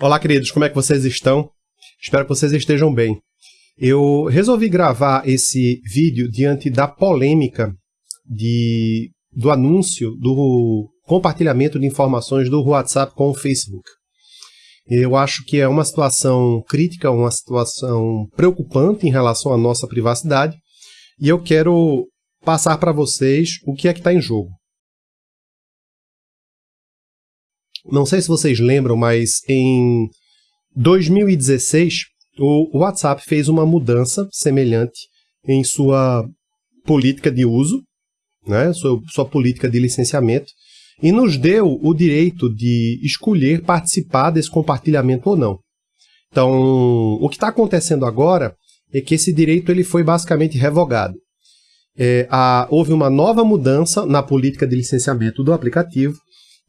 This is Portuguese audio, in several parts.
Olá, queridos, como é que vocês estão? Espero que vocês estejam bem. Eu resolvi gravar esse vídeo diante da polêmica de, do anúncio do compartilhamento de informações do WhatsApp com o Facebook. Eu acho que é uma situação crítica, uma situação preocupante em relação à nossa privacidade, e eu quero passar para vocês o que é que está em jogo. Não sei se vocês lembram, mas em 2016 o WhatsApp fez uma mudança semelhante em sua política de uso, né, sua, sua política de licenciamento, e nos deu o direito de escolher participar desse compartilhamento ou não. Então, o que está acontecendo agora é que esse direito ele foi basicamente revogado. É, a, houve uma nova mudança na política de licenciamento do aplicativo,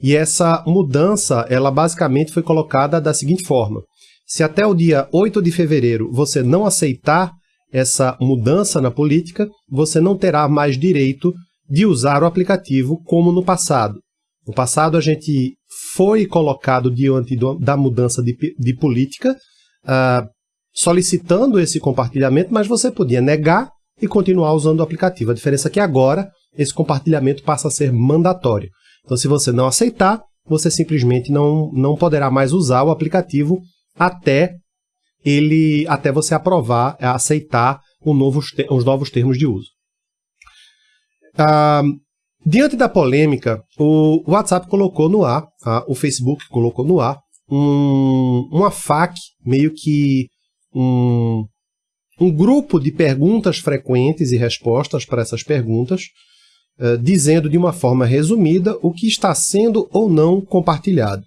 e essa mudança, ela basicamente foi colocada da seguinte forma. Se até o dia 8 de fevereiro você não aceitar essa mudança na política, você não terá mais direito de usar o aplicativo como no passado. No passado a gente foi colocado diante da mudança de, de política, uh, solicitando esse compartilhamento, mas você podia negar e continuar usando o aplicativo. A diferença é que agora esse compartilhamento passa a ser mandatório. Então, se você não aceitar, você simplesmente não, não poderá mais usar o aplicativo até ele até você aprovar, aceitar novo, os novos termos de uso. Ah, diante da polêmica, o WhatsApp colocou no ar, ah, o Facebook colocou no ar, um, uma FAQ, meio que um, um grupo de perguntas frequentes e respostas para essas perguntas, uh, dizendo de uma forma resumida o que está sendo ou não compartilhado.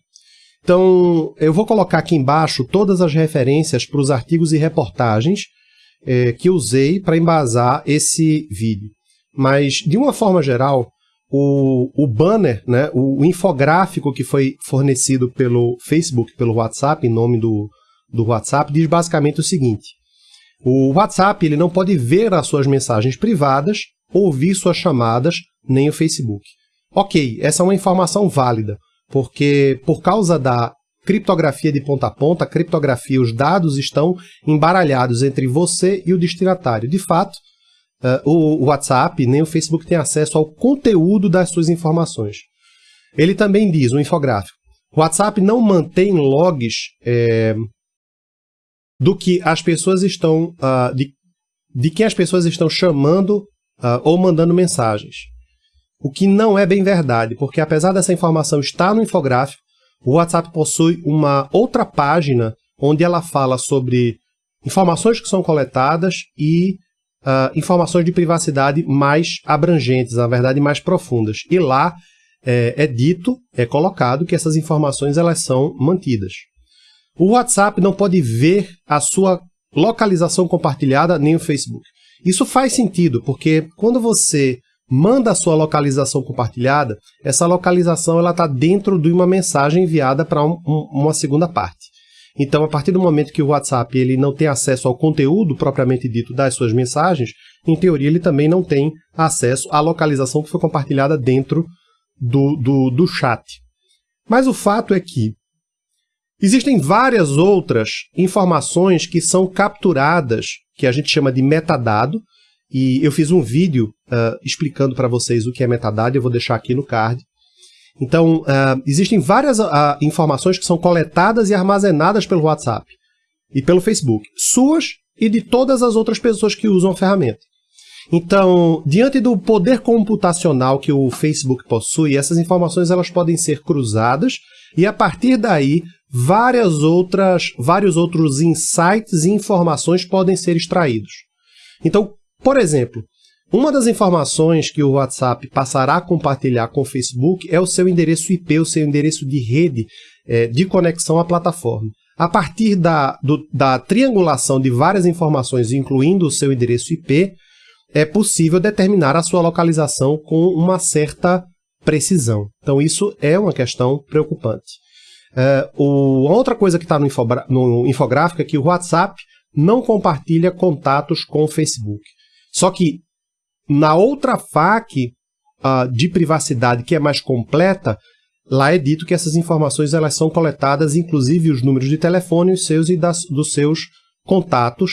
Então, eu vou colocar aqui embaixo todas as referências para os artigos e reportagens eh, que usei para embasar esse vídeo. Mas, de uma forma geral, o, o banner, né, o, o, infográfico que foi fornecido pelo Facebook, pelo WhatsApp, em nome do, do WhatsApp, diz basicamente o seguinte. O WhatsApp ele não pode ver as suas mensagens privadas ouvir suas chamadas, nem o Facebook. Ok, essa é uma informação válida, porque por causa da criptografia de ponta a ponta, criptografia, os dados estão embaralhados entre você e o destinatário. De fato, uh, o WhatsApp nem o Facebook têm acesso ao conteúdo das suas informações. Ele também diz, no infográfico, o WhatsApp não mantém logs é, do que as pessoas estão, uh, de, de quem as pessoas estão chamando uh, ou mandando mensagens. O que não é bem verdade, porque apesar dessa informação estar no infográfico, o WhatsApp possui uma outra página onde ela fala sobre informações que são coletadas e uh, informações de privacidade mais abrangentes, na verdade mais profundas. E lá é, é dito, é colocado que essas informações elas são mantidas. O WhatsApp não pode ver a sua localização compartilhada nem o Facebook. Isso faz sentido, porque quando você manda a sua localização compartilhada, essa localização está dentro de uma mensagem enviada para um, um, uma segunda parte. Então, a partir do momento que o WhatsApp ele não tem acesso ao conteúdo propriamente dito das suas mensagens, em teoria ele também não tem acesso à localização que foi compartilhada dentro do, do, do chat. Mas o fato é que existem várias outras informações que são capturadas que a gente chama de metadado, e eu fiz um vídeo uh, explicando para vocês o que é metadado, eu vou deixar aqui no card. Então, uh, existem várias uh, informações que são coletadas e armazenadas pelo WhatsApp e pelo Facebook, suas e de todas as outras pessoas que usam a ferramenta. Então, diante do poder computacional que o Facebook possui, essas informações elas podem ser cruzadas e a partir daí várias outras, vários outros insights e informações podem ser extraídos. Então, por exemplo, uma das informações que o WhatsApp passará a compartilhar com o Facebook é o seu endereço IP, o seu endereço de rede é, de conexão à plataforma. A partir da, do, da triangulação de várias informações, incluindo o seu endereço IP, é possível determinar a sua localização com uma certa precisão. Então, isso é uma questão preocupante. É, o, outra coisa que está no, no infográfico é que o WhatsApp não compartilha contatos com o Facebook. Só que na outra FAQ uh, de privacidade, que é mais completa, lá é dito que essas informações elas são coletadas, inclusive os números de telefone os seus e das, dos seus contatos,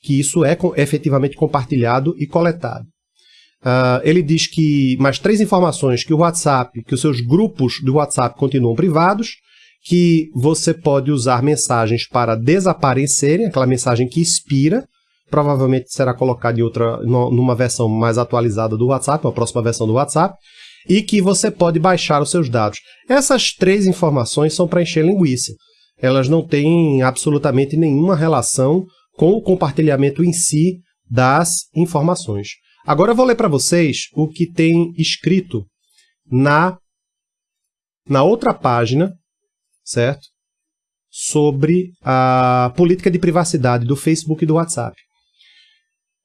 que isso é efetivamente compartilhado e coletado. Uh, ele diz que mais três informações, que o WhatsApp, que os seus grupos do WhatsApp continuam privados, que você pode usar mensagens para desaparecerem, aquela mensagem que expira, provavelmente será colocada em outra, numa versão mais atualizada do WhatsApp, uma próxima versão do WhatsApp, e que você pode baixar os seus dados. Essas três informações são para encher linguiça. Elas não têm absolutamente nenhuma relação com o compartilhamento em si das informações. Agora eu vou ler para vocês o que tem escrito na, na outra página certo? Sobre a política de privacidade do Facebook e do WhatsApp.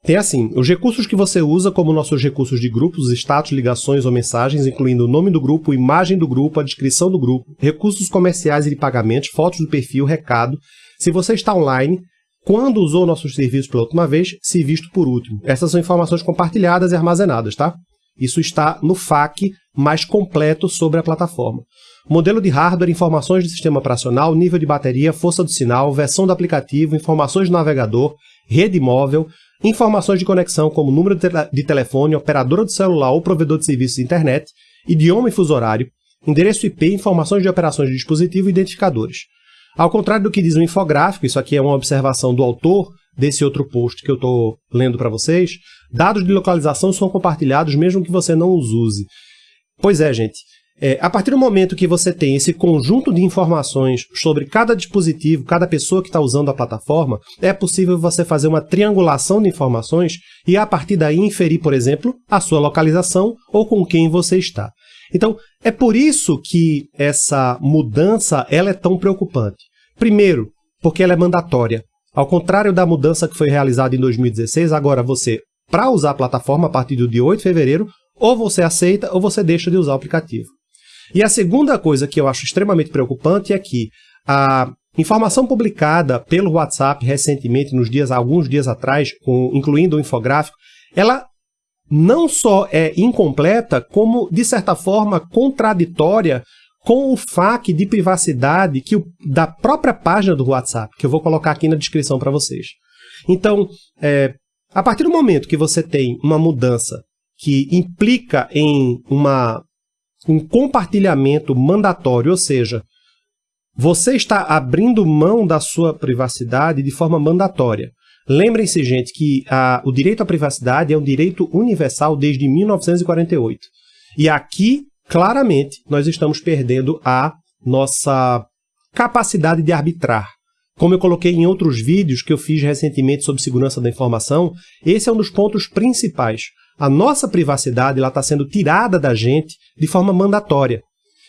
Tem assim, os recursos que você usa, como nossos recursos de grupos, status, ligações ou mensagens, incluindo o nome do grupo, imagem do grupo, a descrição do grupo, recursos comerciais e de pagamentos, fotos do perfil, recado, se você está online, quando usou nossos serviços pela última vez, se visto por último. Essas são informações compartilhadas e armazenadas, tá? Isso está no FAQ mais completo sobre a plataforma. Modelo de hardware, informações do sistema operacional, nível de bateria, força do sinal, versão do aplicativo, informações do navegador, rede móvel, informações de conexão como número de telefone, operadora de celular ou provedor de serviços de internet, idioma e fuso horário, endereço IP, informações de operações de dispositivo e identificadores. Ao contrário do que diz o infográfico, isso aqui é uma observação do autor desse outro post que eu estou lendo para vocês, dados de localização são compartilhados mesmo que você não os use. Pois é, gente. É, a partir do momento que você tem esse conjunto de informações sobre cada dispositivo, cada pessoa que está usando a plataforma, é possível você fazer uma triangulação de informações e a partir daí inferir, por exemplo, a sua localização ou com quem você está. Então, é por isso que essa mudança ela é tão preocupante. Primeiro, porque ela é mandatória. Ao contrário da mudança que foi realizada em 2016, agora você, para usar a plataforma a partir do dia 8 de fevereiro, ou você aceita ou você deixa de usar o aplicativo. E a segunda coisa que eu acho extremamente preocupante é que a informação publicada pelo WhatsApp recentemente, nos dias, alguns dias atrás, com, incluindo o infográfico, ela não só é incompleta, como, de certa forma, contraditória com o FAQ de privacidade que o, da própria página do WhatsApp, que eu vou colocar aqui na descrição para vocês. Então, é, a partir do momento que você tem uma mudança que implica em uma um compartilhamento mandatório, ou seja, você está abrindo mão da sua privacidade de forma mandatória. Lembrem-se, gente, que a, o direito à privacidade é um direito universal desde 1948. E aqui, claramente, nós estamos perdendo a nossa capacidade de arbitrar. Como eu coloquei em outros vídeos que eu fiz recentemente sobre segurança da informação, esse é um dos pontos principais. A nossa privacidade está sendo tirada da gente de forma mandatória.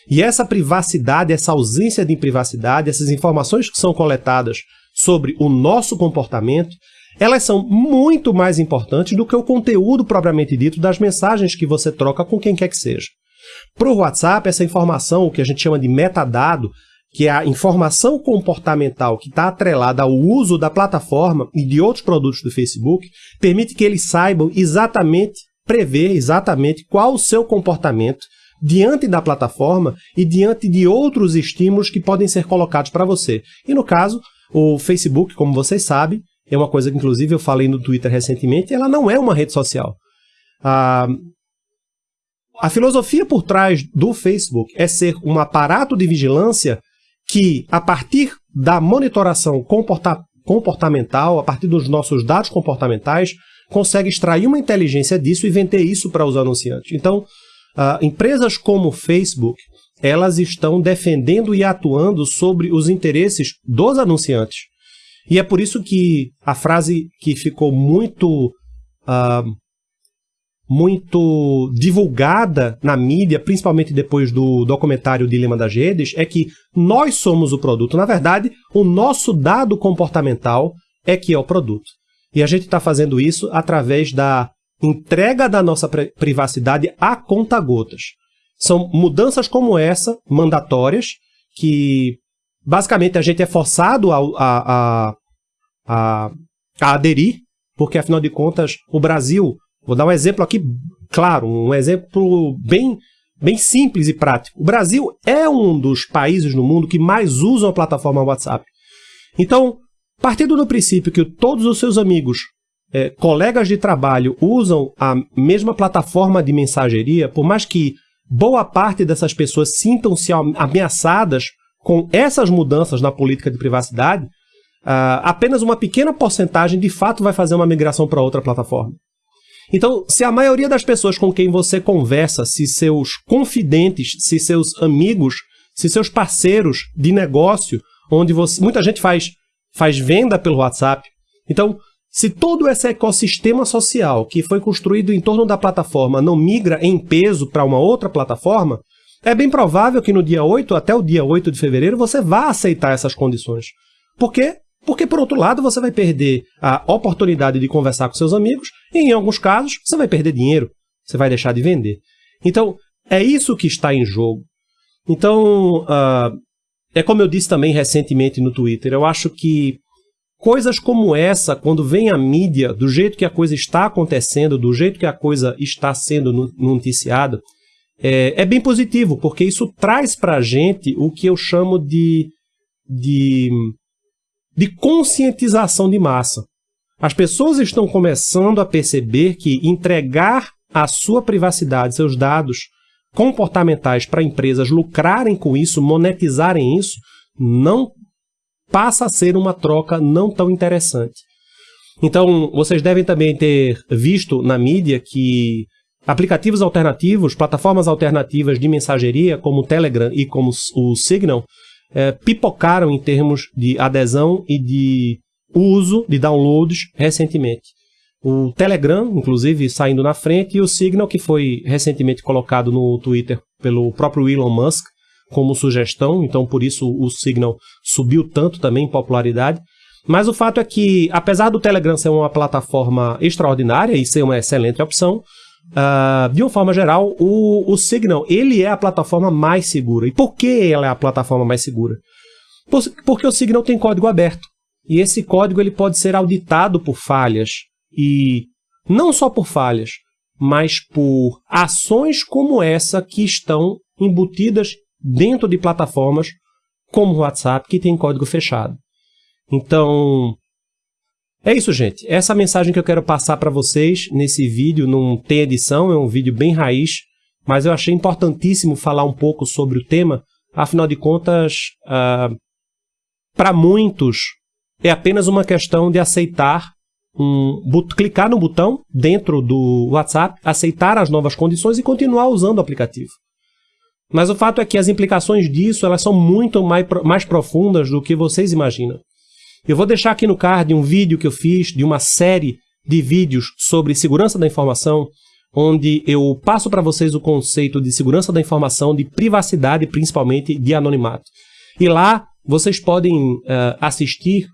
E essa privacidade, essa ausência de privacidade, essas informações que são coletadas sobre o nosso comportamento, elas são muito mais importantes do que o conteúdo propriamente dito das mensagens que você troca com quem quer que seja. Para o WhatsApp, essa informação, o que a gente chama de metadado, que é a informação comportamental que está atrelada ao uso da plataforma e de outros produtos do Facebook, permite que eles saibam exatamente, prever exatamente qual o seu comportamento diante da plataforma e diante de outros estímulos que podem ser colocados para você. E no caso, o Facebook, como vocês sabem, é uma coisa que inclusive eu falei no Twitter recentemente, ela não é uma rede social. Ah, a filosofia por trás do Facebook é ser um aparato de vigilância que, a partir da monitoração comporta comportamental, a partir dos nossos dados comportamentais, consegue extrair uma inteligência disso e vender isso para os anunciantes. Então, uh, empresas como o Facebook, elas estão defendendo e atuando sobre os interesses dos anunciantes. E é por isso que a frase que ficou muito uh, muito divulgada na mídia, principalmente depois do documentário Dilema das Redes, é que nós somos o produto. Na verdade, o nosso dado comportamental é que é o produto. E a gente está fazendo isso através da entrega da nossa privacidade a conta-gotas. São mudanças como essa, mandatórias, que basicamente a gente é forçado a, a, a, a aderir, porque afinal de contas o Brasil Vou dar um exemplo aqui, claro, um exemplo bem, bem simples e prático. O Brasil é um dos países no mundo que mais usam a plataforma WhatsApp. Então, partindo do princípio que todos os seus amigos, é, colegas de trabalho, usam a mesma plataforma de mensageria, por mais que boa parte dessas pessoas sintam-se ameaçadas com essas mudanças na política de privacidade, uh, apenas uma pequena porcentagem de fato vai fazer uma migração para outra plataforma. Então, se a maioria das pessoas com quem você conversa, se seus confidentes, se seus amigos, se seus parceiros de negócio, onde você, muita gente faz, faz venda pelo WhatsApp. Então, se todo esse ecossistema social que foi construído em torno da plataforma não migra em peso para uma outra plataforma, é bem provável que no dia 8, até o dia 8 de fevereiro, você vá aceitar essas condições. Por quê? Porque, por outro lado, você vai perder a oportunidade de conversar com seus amigos e, em alguns casos, você vai perder dinheiro. Você vai deixar de vender. Então, é isso que está em jogo. Então, uh, é como eu disse também recentemente no Twitter, eu acho que coisas como essa, quando vem a mídia, do jeito que a coisa está acontecendo, do jeito que a coisa está sendo noticiada, é, é bem positivo, porque isso traz para a gente o que eu chamo de, de, de conscientização de massa. As pessoas estão começando a perceber que entregar a sua privacidade, seus dados comportamentais para empresas lucrarem com isso, monetizarem isso, não passa a ser uma troca não tão interessante. Então, vocês devem também ter visto na mídia que Aplicativos alternativos, plataformas alternativas de mensageria, como o Telegram e como o Signal, é, pipocaram em termos de adesão e de uso de downloads recentemente. O Telegram, inclusive, saindo na frente, e o Signal, que foi recentemente colocado no Twitter pelo próprio Elon Musk como sugestão, então por isso o Signal subiu tanto também em popularidade. Mas o fato é que, apesar do Telegram ser uma plataforma extraordinária e ser uma excelente opção, Uh, de uma forma geral, o, o Signal ele é a plataforma mais segura. E por que ela é a plataforma mais segura? Por, porque o Signal tem código aberto. E esse código ele pode ser auditado por falhas. E não só por falhas, mas por ações como essa que estão embutidas dentro de plataformas como o WhatsApp, que tem código fechado. Então, é isso, gente. Essa mensagem que eu quero passar para vocês nesse vídeo. Não tem edição, é um vídeo bem raiz, mas eu achei importantíssimo falar um pouco sobre o tema. Afinal de contas, uh, para muitos, é apenas uma questão de aceitar, um, clicar no botão dentro do WhatsApp, aceitar as novas condições e continuar usando o aplicativo. Mas o fato é que as implicações disso elas são muito mais, mais profundas do que vocês imaginam. Eu vou deixar aqui no card um vídeo que eu fiz de uma série de vídeos sobre segurança da informação, onde eu passo para vocês o conceito de segurança da informação, de privacidade, principalmente de anonimato. E lá vocês podem uh, assistir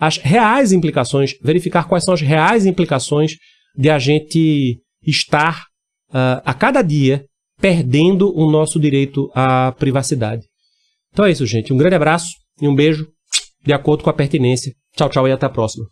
as reais implicações, verificar quais são as reais implicações de a gente estar uh, a cada dia perdendo o nosso direito à privacidade. Então é isso, gente. Um grande abraço e um beijo de acordo com a pertinência. Tchau, tchau e até a próxima.